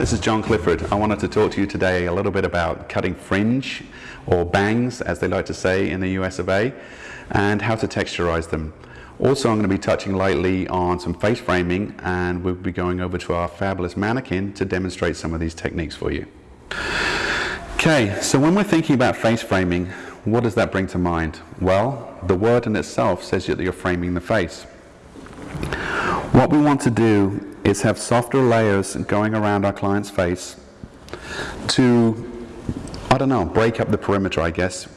this is John Clifford. I wanted to talk to you today a little bit about cutting fringe or bangs as they like to say in the US of A and how to texturize them. Also I'm going to be touching lightly on some face framing and we'll be going over to our fabulous mannequin to demonstrate some of these techniques for you. Okay, so when we're thinking about face framing, what does that bring to mind? Well, the word in itself says that you're framing the face. What we want to do is have softer layers going around our client's face to, I don't know, break up the perimeter, I guess.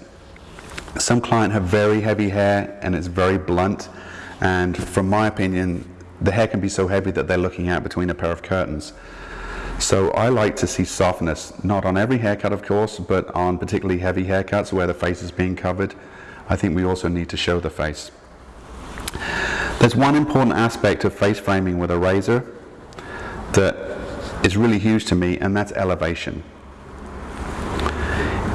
Some client have very heavy hair and it's very blunt and from my opinion the hair can be so heavy that they're looking out between a pair of curtains. So I like to see softness, not on every haircut of course, but on particularly heavy haircuts where the face is being covered. I think we also need to show the face. There's one important aspect of face framing with a razor that is really huge to me and that's elevation.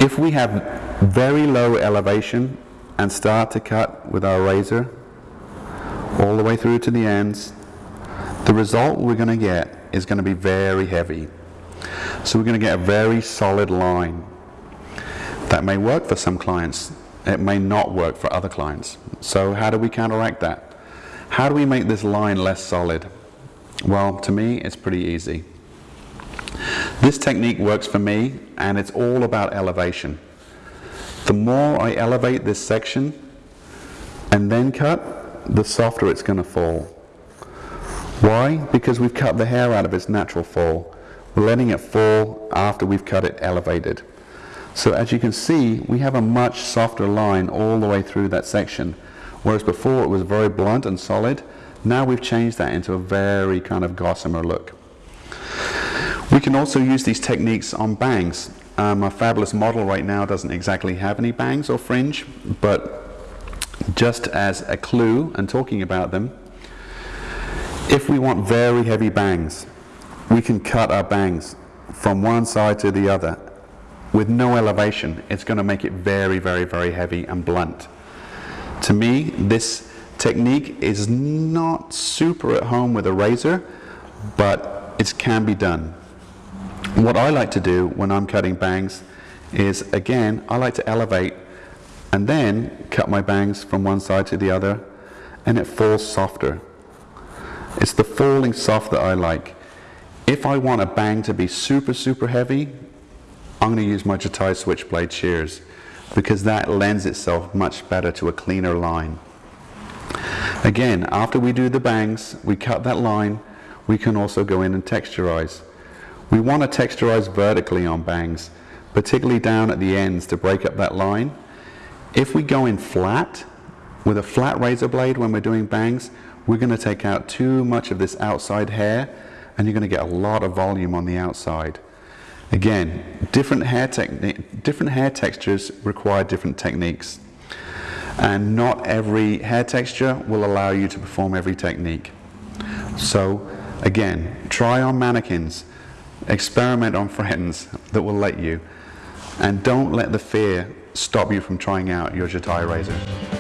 If we have very low elevation and start to cut with our razor all the way through to the ends, the result we're going to get is going to be very heavy. So we're going to get a very solid line. That may work for some clients. It may not work for other clients. So how do we counteract that? How do we make this line less solid? Well, to me, it's pretty easy. This technique works for me, and it's all about elevation. The more I elevate this section and then cut, the softer it's going to fall. Why? Because we've cut the hair out of its natural fall. We're letting it fall after we've cut it elevated. So as you can see, we have a much softer line all the way through that section. Whereas before it was very blunt and solid, now we've changed that into a very kind of gossamer look. We can also use these techniques on bangs. Um, fabulous model right now doesn't exactly have any bangs or fringe, but just as a clue and talking about them, if we want very heavy bangs, we can cut our bangs from one side to the other with no elevation. It's going to make it very, very, very heavy and blunt. To me, this Technique is not super at home with a razor, but it can be done. What I like to do when I'm cutting bangs is, again, I like to elevate and then cut my bangs from one side to the other and it falls softer. It's the falling soft that I like. If I want a bang to be super, super heavy, I'm going to use my Jatai switchblade shears because that lends itself much better to a cleaner line. Again, after we do the bangs, we cut that line, we can also go in and texturize. We want to texturize vertically on bangs, particularly down at the ends to break up that line. If we go in flat, with a flat razor blade when we're doing bangs, we're going to take out too much of this outside hair and you're going to get a lot of volume on the outside. Again, different hair, different hair textures require different techniques and not every hair texture will allow you to perform every technique. So again, try on mannequins, experiment on friends that will let you, and don't let the fear stop you from trying out your Jatai razor.